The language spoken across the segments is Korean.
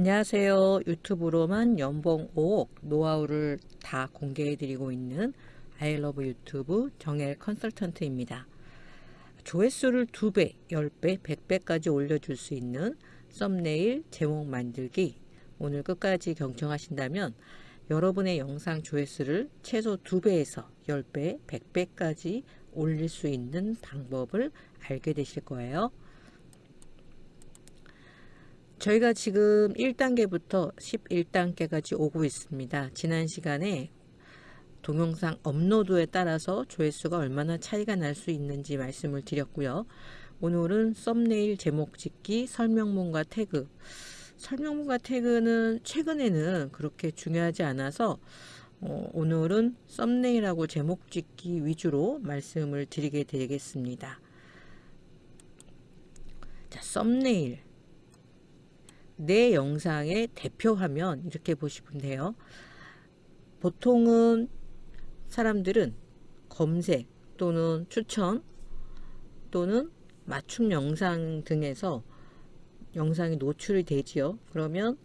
안녕하세요. 유튜브로만 연봉 5억 노하우를 다 공개해 드리고 있는 아이러브 유튜브 정엘 컨설턴트입니다. 조회수를 2배, 10배, 100배까지 올려줄 수 있는 썸네일 제목 만들기 오늘 끝까지 경청하신다면 여러분의 영상 조회수를 최소 2배에서 10배, 100배까지 올릴 수 있는 방법을 알게 되실 거예요. 저희가 지금 1단계부터 11단계까지 오고 있습니다. 지난 시간에 동영상 업로드에 따라서 조회수가 얼마나 차이가 날 수 있는지 말씀을 드렸고요. 오늘은 썸네일 제목 짓기, 설명문과 태그. 설명문과 태그는 최근에는 그렇게 중요하지 않아서 어, 오늘은 썸네일하고 제목 짓기 위주로 말씀을 드리게 되겠습니다. 자, 썸네일. 내 영상의 대표 화면 이렇게 보시면 돼요. 보통은 사람들은 검색 또는 추천 또는 맞춤 영상 등에서 영상이 노출이 되지요. 그러면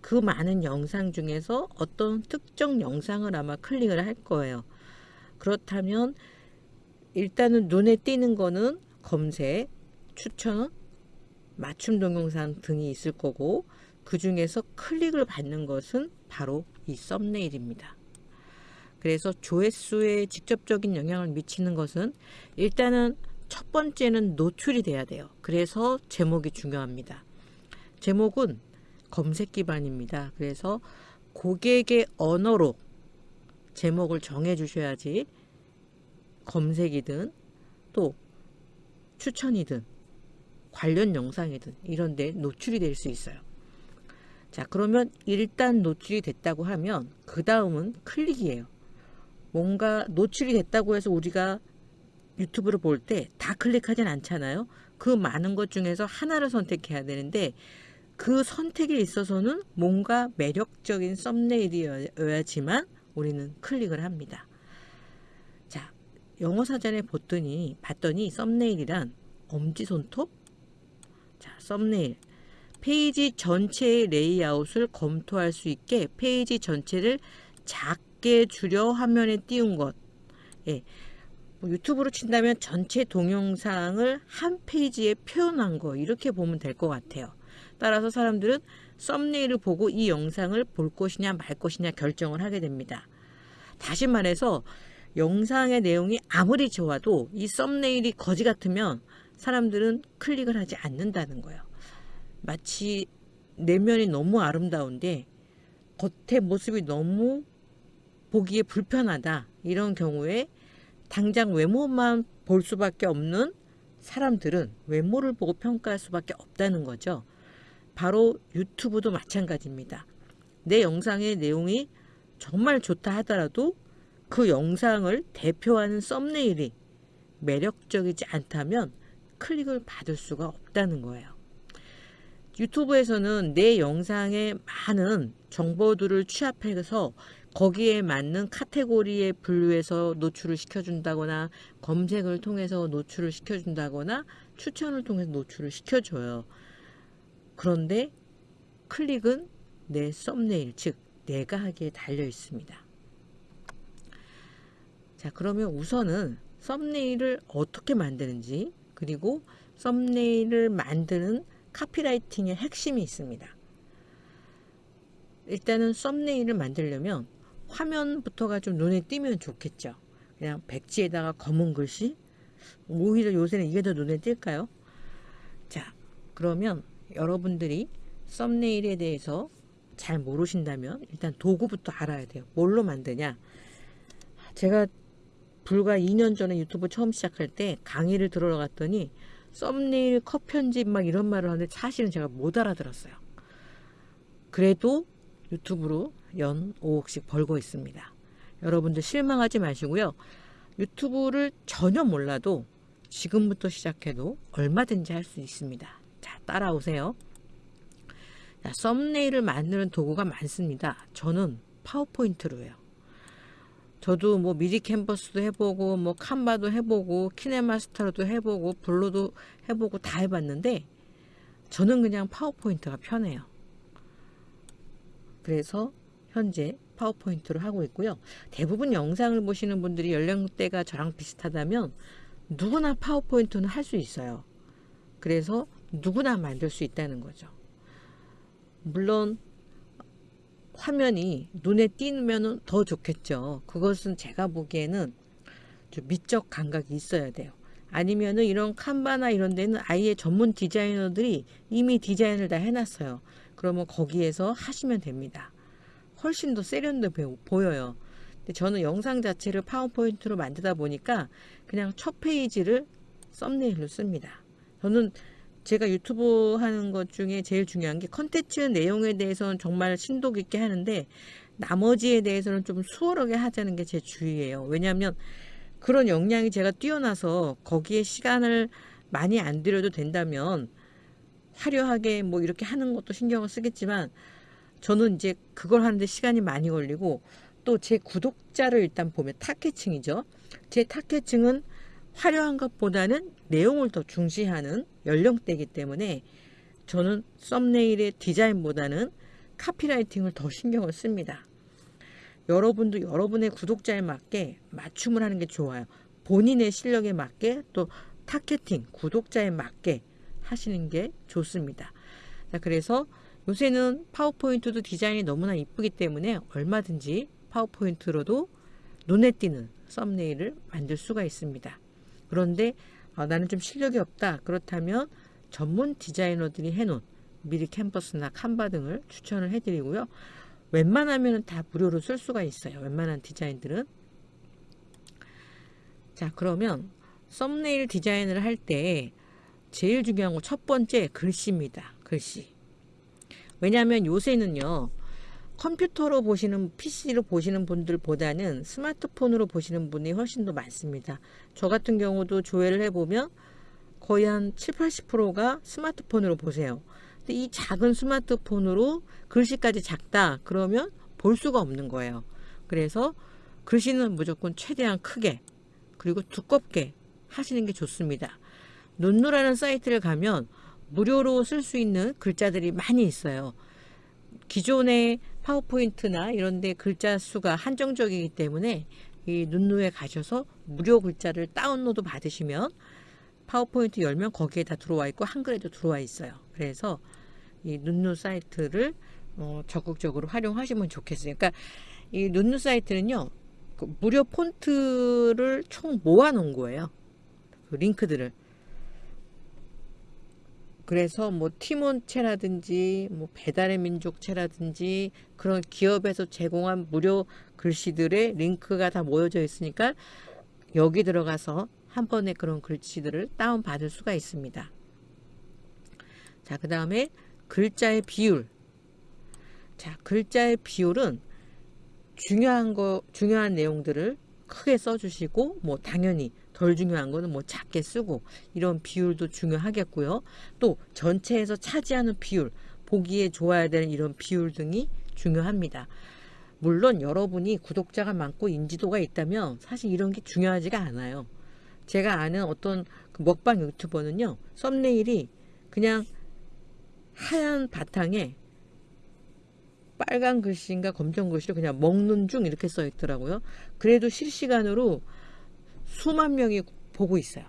그 많은 영상 중에서 어떤 특정 영상을 아마 클릭을 할 거예요. 그렇다면 일단은 눈에 띄는 거는 검색, 추천, 맞춤 동영상 등이 있을 거고 그 중에서 클릭을 받는 것은 바로 이 썸네일입니다. 그래서 조회수에 직접적인 영향을 미치는 것은 일단은 첫 번째는 노출이 돼야 돼요. 그래서 제목이 중요합니다. 제목은 검색 기반입니다. 그래서 고객의 언어로 제목을 정해 주셔야지 검색이든 또 추천이든 관련 영상이든 이런 데 노출이 될 수 있어요. 자 그러면 일단 노출이 됐다고 하면 그 다음은 클릭이에요. 뭔가 노출이 됐다고 해서 우리가 유튜브를 볼 때 다 클릭하진 않잖아요. 그 많은 것 중에서 하나를 선택해야 되는데 그 선택에 있어서는 뭔가 매력적인 썸네일이어야지만 우리는 클릭을 합니다. 자, 영어 사전에 봤더니, 봤더니 썸네일이란 엄지손톱, 자, 썸네일. 페이지 전체의 레이아웃을 검토할 수 있게 페이지 전체를 작게 줄여 화면에 띄운 것. 예. 뭐 유튜브로 친다면 전체 동영상을 한 페이지에 표현한 거 이렇게 보면 될 것 같아요. 따라서 사람들은 썸네일을 보고 이 영상을 볼 것이냐 말 것이냐 결정을 하게 됩니다. 다시 말해서 영상의 내용이 아무리 좋아도 이 썸네일이 거지 같으면 사람들은 클릭을 하지 않는다는 거예요. 마치 내면이 너무 아름다운데 겉의 모습이 너무 보기에 불편하다. 이런 경우에 당장 외모만 볼 수밖에 없는 사람들은 외모를 보고 평가할 수밖에 없다는 거죠. 바로 유튜브도 마찬가지입니다. 내 영상의 내용이 정말 좋다 하더라도 그 영상을 대표하는 썸네일이 매력적이지 않다면 클릭을 받을 수가 없다는 거예요. 유튜브에서는 내 영상에 많은 정보들을 취합해서 거기에 맞는 카테고리에 분류해서 노출을 시켜준다거나 검색을 통해서 노출을 시켜준다거나 추천을 통해서 노출을 시켜줘요. 그런데 클릭은 내 썸네일, 즉 내가 하기에 달려 있습니다. 자 그러면 우선은 썸네일을 어떻게 만드는지 그리고 썸네일을 만드는 카피라이팅의 핵심이 있습니다. 일단은 썸네일을 만들려면 화면부터가 좀 눈에 띄면 좋겠죠. 그냥 백지에다가 검은 글씨 오히려 요새는 이게 더 눈에 띌까요? 자 그러면 여러분들이 썸네일에 대해서 잘 모르신다면 일단 도구부터 알아야 돼요. 뭘로 만드냐 제가 불과 2년 전에 유튜브 처음 시작할 때 강의를 들어갔더니 썸네일 컷 편집 막 이런 말을 하는데 사실은 제가 못 알아들었어요. 그래도 유튜브로 연 5억씩 벌고 있습니다. 여러분들 실망하지 마시고요. 유튜브를 전혀 몰라도 지금부터 시작해도 얼마든지 할 수 있습니다. 자, 따라오세요. 자, 썸네일을 만드는 도구가 많습니다. 저는 파워포인트로 해요. 저도 뭐 미디 캔버스도 해보고 뭐 칸바도 해보고 키네마스터도 해보고 블로도 해보고 다 해봤는데 저는 그냥 파워포인트가 편해요. 그래서 현재 파워포인트를 하고 있고요. 대부분 영상을 보시는 분들이 연령대가 저랑 비슷하다면 누구나 파워포인트는 할 수 있어요. 그래서 누구나 만들 수 있다는 거죠. 물론 화면이 눈에 띄면 더 좋겠죠. 그것은 제가 보기에는 좀 미적 감각이 있어야 돼요. 아니면은 이런 칸바나 이런 데는 아예 전문 디자이너들이 이미 디자인을 다 해놨어요. 그러면 거기에서 하시면 됩니다. 훨씬 더 세련돼 보여요. 근데 저는 영상 자체를 파워포인트로 만들다 보니까 그냥 첫 페이지를 썸네일로 씁니다. 저는 제가 유튜브 하는 것 중에 제일 중요한 게 컨텐츠 내용에 대해서는 정말 심도 깊게 하는데 나머지에 대해서는 좀 수월하게 하자는 게 제 주의예요. 왜냐하면 그런 역량이 제가 뛰어나서 거기에 시간을 많이 안 들여도 된다면 화려하게 뭐 이렇게 하는 것도 신경을 쓰겠지만 저는 이제 그걸 하는데 시간이 많이 걸리고 또 제 구독자를 일단 보면 타겟층이죠. 제 타겟층은 화려한 것보다는 내용을 더 중시하는 연령대이기 때문에 저는 썸네일의 디자인보다는 카피라이팅을 더 신경을 씁니다. 여러분도 여러분의 구독자에 맞게 맞춤을 하는 게 좋아요. 본인의 실력에 맞게 또 targeting, 구독자에 맞게 하시는 게 좋습니다. 자, 그래서 요새는 파워포인트도 디자인이 너무나 이쁘기 때문에 얼마든지 파워포인트로도 눈에 띄는 썸네일을 만들 수가 있습니다. 그런데 아, 나는 좀 실력이 없다. 그렇다면 전문 디자이너들이 해놓은 미리캔버스나 Canva 등을 추천을 해드리고요. 웬만하면 다 무료로 쓸 수가 있어요. 웬만한 디자인들은. 자 그러면 썸네일 디자인을 할 때 제일 중요한 건첫 번째 글씨입니다. 글씨. 왜냐하면 요새는요. 컴퓨터로 보시는 PC로 보시는 분들보다는 스마트폰으로 보시는 분이 훨씬 더 많습니다. 저 같은 경우도 조회를 해보면 거의 한 7, 80%가 스마트폰으로 보세요. 근데 이 작은 스마트폰으로 글씨까지 작다 그러면 볼 수가 없는 거예요. 그래서 글씨는 무조건 최대한 크게 그리고 두껍게 하시는 게 좋습니다. 눈누라는 사이트를 가면 무료로 쓸 수 있는 글자들이 많이 있어요. 기존의 파워포인트나 이런 데 글자 수가 한정적이기 때문에 이 눈누에 가셔서 무료 글자를 다운로드 받으시면 파워포인트 열면 거기에 다 들어와 있고 한글에도 들어와 있어요. 그래서 이 눈누 사이트를 어, 적극적으로 활용하시면 좋겠어요. 그러니까 이 눈누 사이트는요. 그 무료 폰트를 총 모아 놓은 거예요. 그 링크들을. 그래서 뭐 티몬체라든지 뭐 배달의 민족체라든지 그런 기업에서 제공한 무료 글씨들의 링크가 다 모여져 있으니까 여기 들어가서 한 번에 그런 글씨들을 다운 받을 수가 있습니다. 자, 그 다음에 글자의 비율. 자, 글자의 비율은 중요한 거, 중요한 내용들을 크게 써주시고, 뭐, 당연히 덜 중요한 거는 뭐 작게 쓰고 이런 비율도 중요하겠고요. 또 전체에서 차지하는 비율, 보기에 좋아야 되는 이런 비율 등이 중요합니다. 물론 여러분이 구독자가 많고 인지도가 있다면 사실 이런 게 중요하지가 않아요. 제가 아는 어떤 그 먹방 유튜버는요. 썸네일이 그냥 하얀 바탕에 빨간 글씨인가 검정 글씨로 그냥 먹는 중 이렇게 써 있더라고요. 그래도 실시간으로 수만 명이 보고 있어요.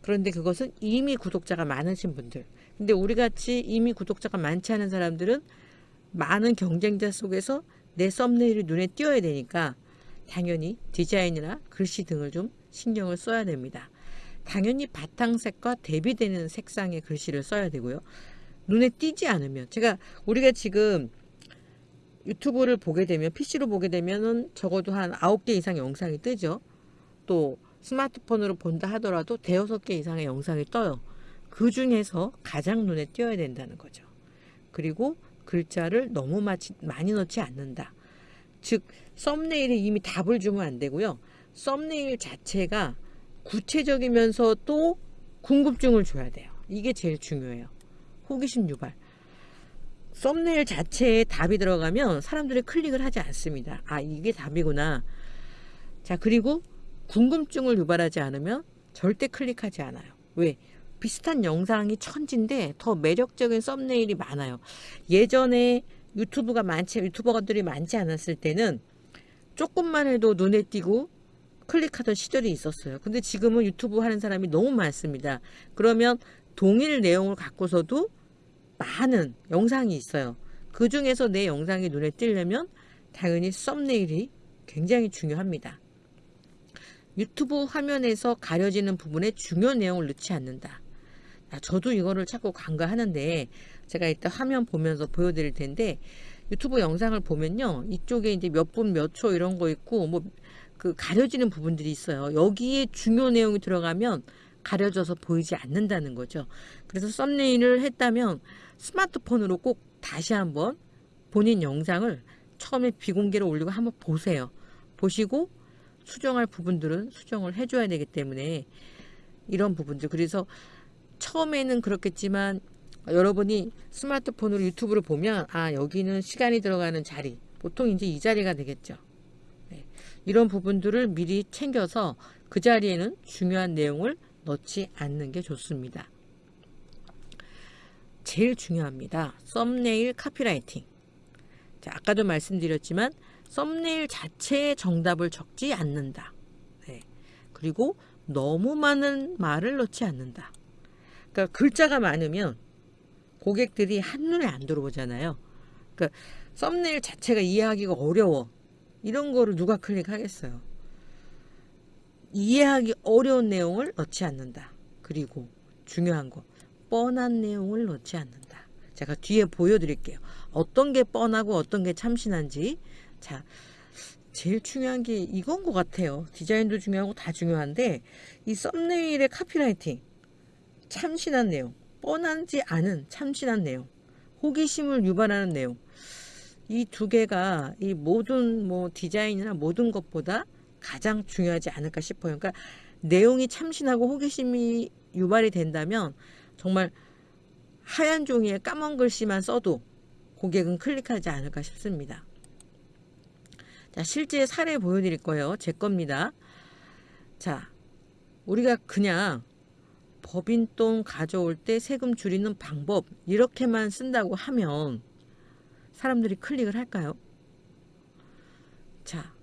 그런데 그것은 이미 구독자가 많으신 분들. 근데 우리 같이 이미 구독자가 많지 않은 사람들은 많은 경쟁자 속에서 내 썸네일이 눈에 띄어야 되니까 당연히 디자인이나 글씨 등을 좀 신경을 써야 됩니다. 당연히 바탕색과 대비되는 색상의 글씨를 써야 되고요. 눈에 띄지 않으면 제가 우리가 지금 유튜브를 보게 되면 PC로 보게 되면은 적어도 한 9개 이상 영상이 뜨죠. 또 스마트폰으로 본다 하더라도 대여섯 개 이상의 영상이 떠요. 그 중에서 가장 눈에 띄어야 된다는 거죠. 그리고 글자를 너무 많이 넣지 않는다. 즉 썸네일에 이미 답을 주면 안 되고요. 썸네일 자체가 구체적이면서 또 궁금증을 줘야 돼요. 이게 제일 중요해요. 호기심 유발. 썸네일 자체에 답이 들어가면 사람들이 클릭을 하지 않습니다. 아 이게 답이구나. 자 그리고 궁금증을 유발하지 않으면 절대 클릭하지 않아요. 왜? 비슷한 영상이 천진데 더 매력적인 썸네일이 많아요. 예전에 유튜브가 많지 유튜버들이 많지 않았을 때는 조금만 해도 눈에 띄고 클릭하던 시절이 있었어요. 근데 지금은 유튜브 하는 사람이 너무 많습니다. 그러면 동일 내용을 갖고서도 많은 영상이 있어요. 그 중에서 내 영상이 눈에 띄려면 당연히 썸네일이 굉장히 중요합니다. 유튜브 화면에서 가려지는 부분에 중요한 내용을 넣지 않는다. 아, 저도 이거를 자꾸 간과하는데 제가 이따 화면 보면서 보여드릴 텐데 유튜브 영상을 보면요. 이쪽에 이제 몇 분 몇 초 이런 거 있고 뭐 그 가려지는 부분들이 있어요. 여기에 중요 내용이 들어가면 가려져서 보이지 않는다는 거죠. 그래서 썸네일을 했다면 스마트폰으로 꼭 다시 한번 본인 영상을 처음에 비공개로 올리고 한번 보세요. 보시고 수정할 부분들은 수정을 해줘야 되기 때문에 이런 부분들. 그래서 처음에는 그렇겠지만 여러분이 스마트폰으로 유튜브를 보면 아 여기는 시간이 들어가는 자리 보통 이제 이 자리가 되겠죠. 네. 이런 부분들을 미리 챙겨서 그 자리에는 중요한 내용을 넣지 않는 게 좋습니다. 제일 중요합니다. 썸네일 카피라이팅. 자, 아까도 말씀드렸지만 썸네일 자체의 정답을 적지 않는다 네. 그리고 너무 많은 말을 넣지 않는다 그러니까 글자가 많으면 고객들이 한눈에 안 들어오잖아요. 그러니까 썸네일 자체가 이해하기가 어려워. 이런 거를 누가 클릭하겠어요. 이해하기 어려운 내용을 넣지 않는다. 그리고 중요한 거 뻔한 내용을 넣지 않는다. 제가 뒤에 보여드릴게요. 어떤 게 뻔하고 어떤 게 참신한지 자 제일 중요한 게 이건 것 같아요. 디자인도 중요하고 다 중요한데 이 썸네일의 카피라이팅 참신한 내용 뻔하지 않은 참신한 내용 호기심을 유발하는 내용. 이 두 개가 이 모든 뭐 디자인이나 모든 것보다 가장 중요하지 않을까 싶어요. 그러니까 내용이 참신하고 호기심이 유발이 된다면 정말 하얀 종이에 까만 글씨만 써도 고객은 클릭하지 않을까 싶습니다 자 실제 사례 보여드릴 거예요 제 겁니다 자 우리가 그냥 법인 돈 가져올 때 세금 줄이는 방법 이렇게만 쓴다고 하면 사람들이 클릭을 할까요? 자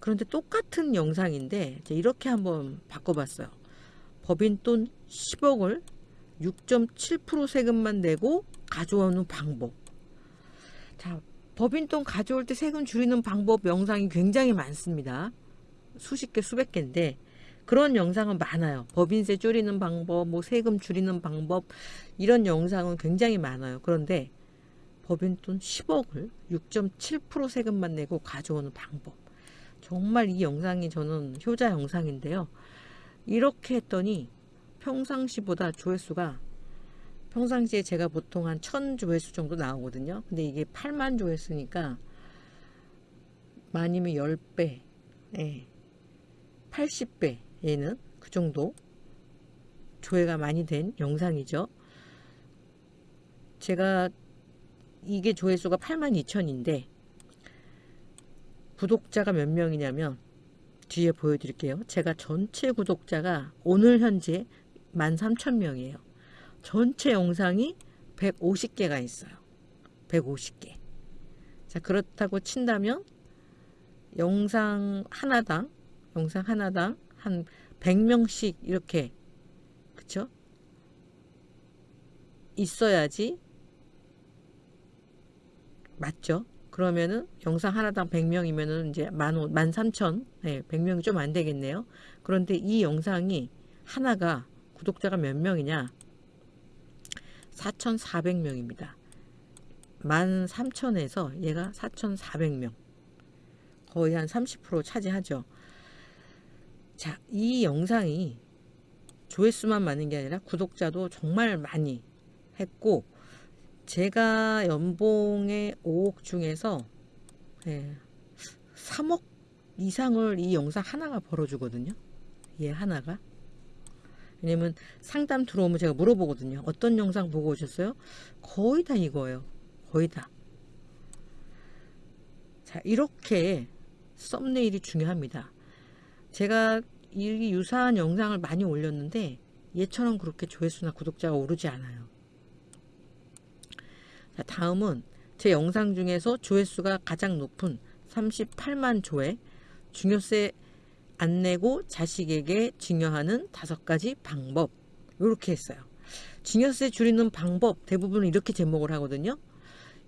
그런데 똑같은 영상인데 이렇게 한번 바꿔봤어요. 법인 돈 10억을 6.7% 세금만 내고 가져오는 방법 자 법인돈 가져올 때 세금 줄이는 방법 영상이 굉장히 많습니다. 수십 개 수백 개인데 그런 영상은 많아요. 법인세 줄이는 방법, 뭐 세금 줄이는 방법 이런 영상은 굉장히 많아요. 그런데 법인돈 10억을 6.7% 세금만 내고 가져오는 방법 정말 이 영상이 저는 효자 영상인데요. 이렇게 했더니 평상시보다 조회수가 평상시에 제가 보통 한 1000조회수 정도 나오거든요. 근데 이게 8만 조회수니까 많이면 10배, 네. 80배 얘는 그 정도 조회가 많이 된 영상이죠. 제가 이게 조회수가 82,000인데 구독자가 몇 명이냐면 뒤에 보여드릴게요. 제가 전체 구독자가 오늘 현재 13,000명이에요. 전체 영상이 150개가 있어요. 150개. 자 그렇다고 친다면 영상 하나당 영상 하나당 한 100명씩 이렇게 그쵸? 있어야지 맞죠? 그러면은 영상 하나당 100명이면은 이제 만, 만 3천, 네, 100명이 좀 안 되겠네요. 그런데 이 영상이 하나가 구독자가 몇 명이냐? 4,400명입니다. 만 3천에서 얘가 4,400명. 거의 한 30% 차지하죠. 자, 이 영상이 조회수만 많은 게 아니라 구독자도 정말 많이 했고 제가 연봉의 5억 중에서 네, 3억 이상을 이 영상 하나가 벌어주거든요. 얘 하나가. 왜냐면 상담 들어오면 제가 물어보거든요. 어떤 영상 보고 오셨어요? 거의 다 이거예요. 거의 다. 자, 이렇게 썸네일이 중요합니다. 제가 이 유사한 영상을 많이 올렸는데 얘처럼 그렇게 조회수나 구독자가 오르지 않아요. 자, 다음은 제 영상 중에서 조회수가 가장 높은 38만 조회 중요세 안 내고 자식에게 증여하는 다섯 가지 방법 이렇게 했어요. 증여세 줄이는 방법 대부분 이렇게 제목을 하거든요.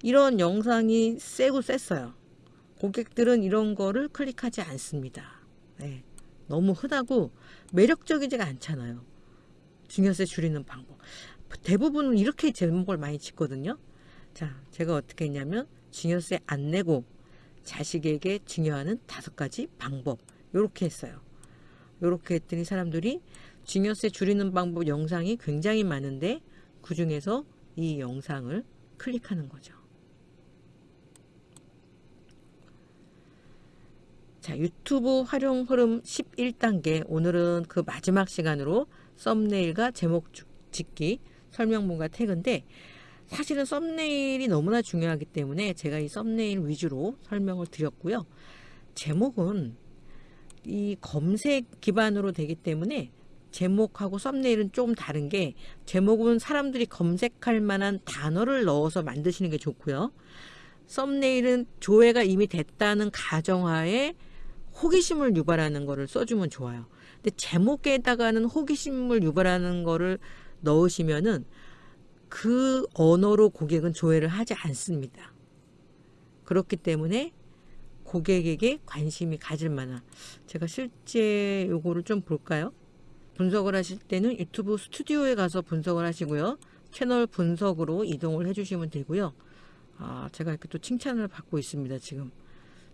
이런 영상이 세고 셌어요. 고객들은 이런 거를 클릭하지 않습니다. 네. 너무 흔하고 매력적이지가 않잖아요. 증여세 줄이는 방법. 대부분은 이렇게 제목을 많이 짓거든요. 자, 제가 어떻게 했냐면 증여세 안 내고 자식에게 증여하는 다섯 가지 방법. 요렇게 했어요. 요렇게 했더니 사람들이 증여세 줄이는 방법 영상이 굉장히 많은데 그 중에서 이 영상을 클릭하는 거죠. 자, 유튜브 활용 흐름 11단계. 오늘은 그 마지막 시간으로 썸네일과 제목 짓기, 설명문과 태그인데 사실은 썸네일이 너무나 중요하기 때문에 제가 이 썸네일 위주로 설명을 드렸고요. 제목은 이 검색 기반으로 되기 때문에 제목하고 썸네일은 좀 다른 게 제목은 사람들이 검색할 만한 단어를 넣어서 만드시는 게 좋고요. 썸네일은 조회가 이미 됐다는 가정하에 호기심을 유발하는 거를 써주면 좋아요. 근데 제목에다가는 호기심을 유발하는 거를 넣으시면은 그 언어로 고객은 조회를 하지 않습니다. 그렇기 때문에 고객에게 관심이 가질 만한 제가 실제 요거를 좀 볼까요? 분석을 하실 때는 유튜브 스튜디오에 가서 분석을 하시고요. 채널 분석으로 이동을 해주시면 되고요. 아, 제가 이렇게 또 칭찬을 받고 있습니다. 지금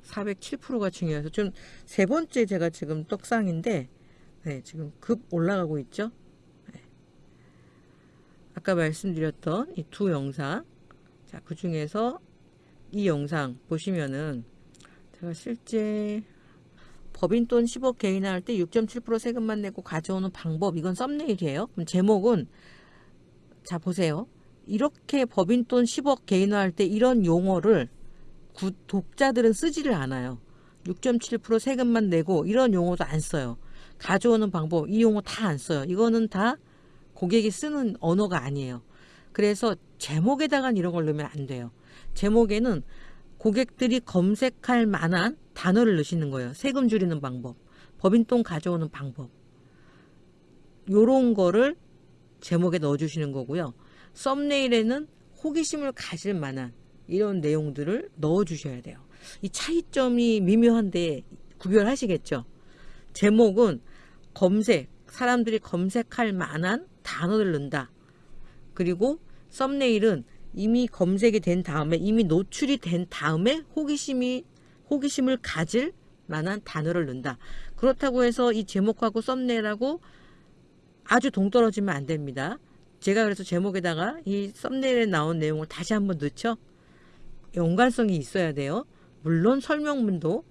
407%가 중요해서 좀 세 번째 제가 지금 떡상인데 네, 지금 급 올라가고 있죠. 네. 아까 말씀드렸던 이 두 영상 자, 그 중에서 이 영상 보시면은 제가 실제 법인 돈 10억 개인화할 때 6.7% 세금만 내고 가져오는 방법 이건 썸네일이에요. 그럼 제목은 자 보세요. 이렇게 법인 돈 10억 개인화할 때 이런 용어를 구, 독자들은 쓰지를 않아요. 6.7% 세금만 내고 이런 용어도 안 써요. 가져오는 방법 이 용어 다 안 써요. 이거는 다 고객이 쓰는 언어가 아니에요. 그래서 제목에다가 이런 걸 넣으면 안 돼요. 제목에는 고객들이 검색할 만한 단어를 넣으시는 거예요. 세금 줄이는 방법, 법인돈 가져오는 방법. 요런 거를 제목에 넣어주시는 거고요. 썸네일에는 호기심을 가질 만한 이런 내용들을 넣어주셔야 돼요. 이 차이점이 미묘한데 구별하시겠죠? 제목은 검색, 사람들이 검색할 만한 단어를 넣는다. 그리고 썸네일은 이미 검색이 된 다음에 이미 노출이 된 다음에 호기심이 호기심을 가질 만한 단어를 넣는다. 그렇다고 해서 이 제목하고 썸네일하고 아주 동떨어지면 안 됩니다. 제가 그래서 제목에다가 이 썸네일에 나온 내용을 다시 한번 넣죠. 연관성이 있어야 돼요. 물론 설명문도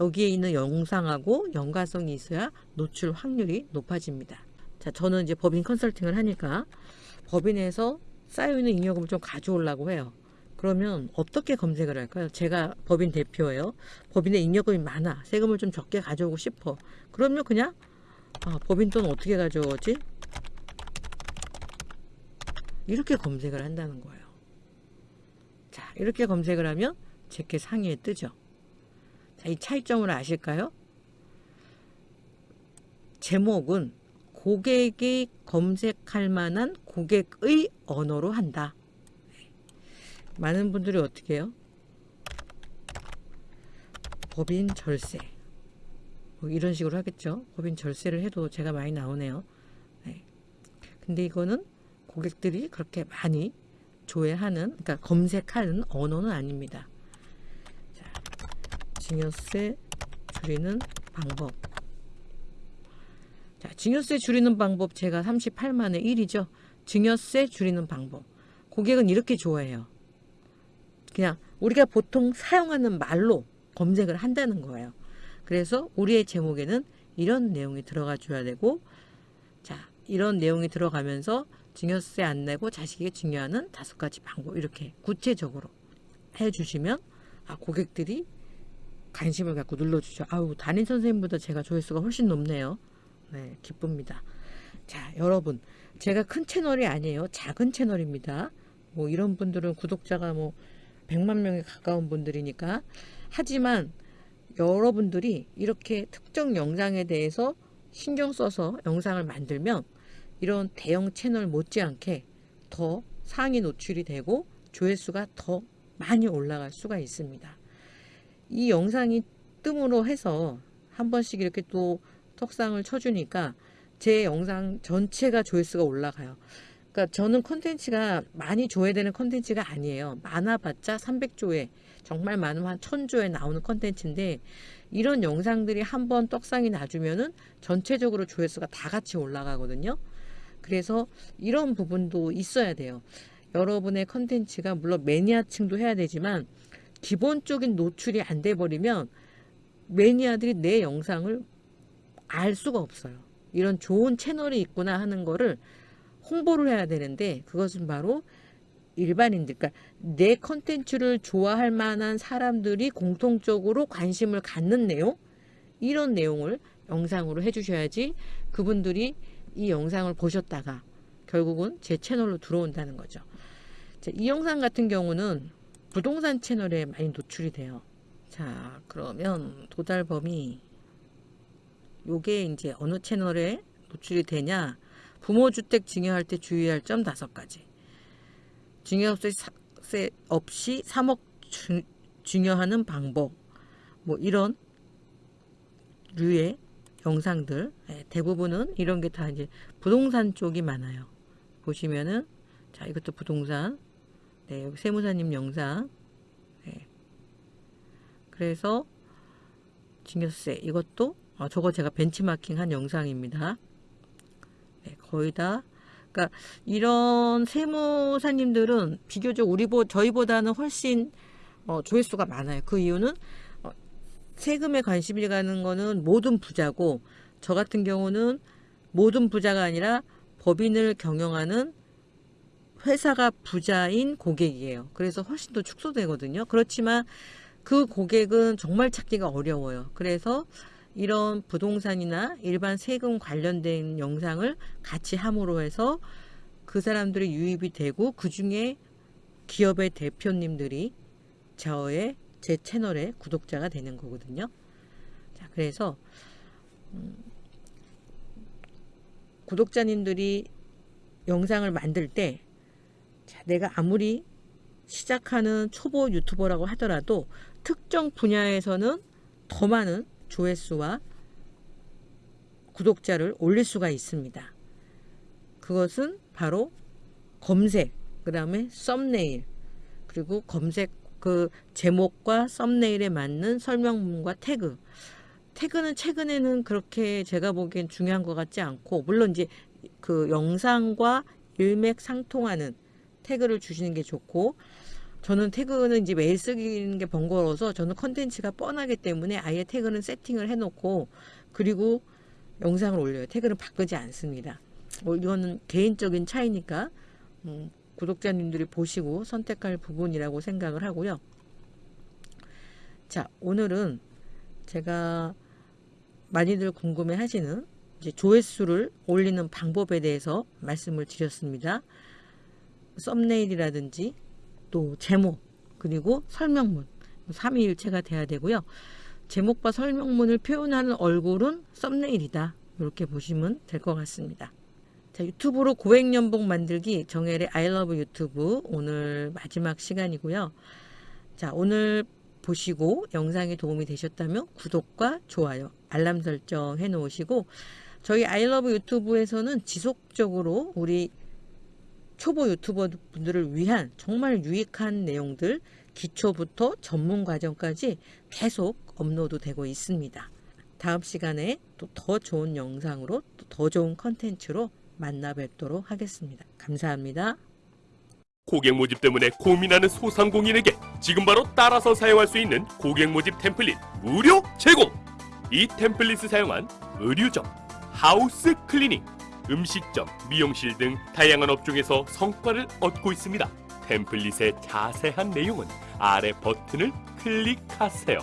여기에 있는 영상하고 연관성이 있어야 노출 확률이 높아집니다. 자, 저는 이제 법인 컨설팅을 하니까 법인에서 쌓여있는 잉여금을 좀 가져오려고 해요. 그러면 어떻게 검색을 할까요? 제가 법인 대표예요. 법인에 잉여금이 많아. 세금을 좀 적게 가져오고 싶어. 그러면 그냥 아, 법인 돈 어떻게 가져오지? 이렇게 검색을 한다는 거예요. 자, 이렇게 검색을 하면 제게 상위에 뜨죠. 자, 이 차이점을 아실까요? 제목은 고객이 검색할 만한 고객의 언어로 한다. 많은 분들이 어떻게 해요? 법인 절세 뭐 이런 식으로 하겠죠. 법인 절세를 해도 제가 많이 나오네요. 네. 근데 이거는 고객들이 그렇게 많이 조회하는 그러니까 검색하는 언어는 아닙니다. 자, 증여세 줄이는 방법 자, 증여세 줄이는 방법 제가 38만에 1이죠. 증여세 줄이는 방법. 고객은 이렇게 좋아해요. 그냥 우리가 보통 사용하는 말로 검색을 한다는 거예요. 그래서 우리의 제목에는 이런 내용이 들어가 줘야 되고 자 이런 내용이 들어가면서 증여세 안 내고 자식에게 증여하는 다섯 가지 방법 이렇게 구체적으로 해주시면 아 고객들이 관심을 갖고 눌러주죠. 아우 담임 선생님보다 제가 조회수가 훨씬 높네요. 네, 기쁩니다. 자, 여러분, 제가 큰 채널이 아니에요. 작은 채널입니다. 뭐 이런 분들은 구독자가 뭐 100만 명에 가까운 분들이니까 하지만 여러분들이 이렇게 특정 영상에 대해서 신경 써서 영상을 만들면 이런 대형 채널 못지않게 더 상위 노출이 되고 조회수가 더 많이 올라갈 수가 있습니다. 이 영상이 뜸으로 해서 한 번씩 이렇게 또 턱상을 쳐주니까 제 영상 전체가 조회수가 올라가요. 그러니까 저는 컨텐츠가 많이 조회되는 컨텐츠가 아니에요. 많아봤자 300조회, 정말 많으면 한 1000조회 나오는 컨텐츠인데 이런 영상들이 한 번 떡상이 나주면은 전체적으로 조회수가 다 같이 올라가거든요. 그래서 이런 부분도 있어야 돼요. 여러분의 컨텐츠가 물론 매니아층도 해야 되지만 기본적인 노출이 안 돼 버리면 매니아들이 내 영상을 알 수가 없어요. 이런 좋은 채널이 있구나 하는 거를 홍보를 해야 되는데 그것은 바로 일반인들, 그러니까 내 컨텐츠를 좋아할 만한 사람들이 공통적으로 관심을 갖는 내용 이런 내용을 영상으로 해주셔야지 그분들이 이 영상을 보셨다가 결국은 제 채널로 들어온다는 거죠. 자, 이 영상 같은 경우는 부동산 채널에 많이 노출이 돼요. 자, 그러면 도달 범위 요게 이제 어느 채널에 노출이 되냐? 부모주택 증여할 때 주의할 점 다섯 가지. 증여세 없이 3억 주, 증여하는 방법. 뭐 이런 류의 영상들 예, 대부분은 이런 게 다 이제 부동산 쪽이 많아요. 보시면은 자 이것도 부동산 네 여기 세무사님 영상 네. 그래서 증여세 이것도 아, 저거 제가 벤치마킹 한 영상입니다. 네, 거의 다 그러니까 이런 세무사님들은 비교적 우리 보 저희보다는 훨씬 어, 조회수가 많아요. 그 이유는 어, 세금에 관심이 가는 거는 모든 부자고 저 같은 경우는 모든 부자가 아니라 법인을 경영하는 회사가 부자인 고객이에요. 그래서 훨씬 더 축소되거든요. 그렇지만 그 고객은 정말 찾기가 어려워요. 그래서 이런 부동산이나 일반 세금 관련된 영상을 같이 함으로 해서 그 사람들이 유입이 되고 그 중에 기업의 대표님들이 저의 제 채널의 구독자가 되는 거거든요. 자, 그래서 음, 구독자님들이 영상을 만들 때 자, 내가 아무리 시작하는 초보 유튜버라고 하더라도 특정 분야에서는 더 많은 조회수와 구독자를 올릴 수가 있습니다. 그것은 바로 검색, 그 다음에 썸네일, 그리고 검색 그 제목과 썸네일에 맞는 설명문과 태그. 태그는 최근에는 그렇게 제가 보기엔 중요한 것 같지 않고, 물론 이제 그 영상과 일맥상통하는 태그를 주시는 게 좋고, 저는 태그는 이제 매일 쓰기는 게 번거로워서 저는 컨텐츠가 뻔하기 때문에 아예 태그는 세팅을 해놓고 그리고 영상을 올려요. 태그는 바꾸지 않습니다. 뭐 이거는 개인적인 차이니까 음, 구독자님들이 보시고 선택할 부분이라고 생각을 하고요. 자 오늘은 제가 많이들 궁금해 하시는 조회수를 올리는 방법에 대해서 말씀을 드렸습니다. 썸네일이라든지 또 제목 그리고 설명문 삼위일체가 돼야 되고요. 제목과 설명문을 표현하는 얼굴은 썸네일이다. 이렇게 보시면 될 것 같습니다. 자, 유튜브로 고액 연봉 만들기 정혜의 love 유튜브 오늘 마지막 시간이고요. 자, 오늘 보시고 영상이 도움이 되셨다면 구독과 좋아요, 알람 설정 해 놓으시고 저희 love 유튜브에서는 지속적으로 우리 초보 유튜버 분들을 위한 정말 유익한 내용들 기초부터 전문 과정까지 계속 업로드 되고 있습니다. 다음 시간에 또 더 좋은 영상으로 또 더 좋은 컨텐츠로 만나 뵙도록 하겠습니다. 감사합니다. 고객 모집 때문에 고민하는 소상공인에게 지금 바로 따라서 사용할 수 있는 고객 모집 템플릿 무료 제공! 이 템플릿을 사용한 의류점, house cleaning, 음식점, 미용실 등 다양한 업종에서 성과를 얻고 있습니다. 템플릿의 자세한 내용은 아래 버튼을 클릭하세요.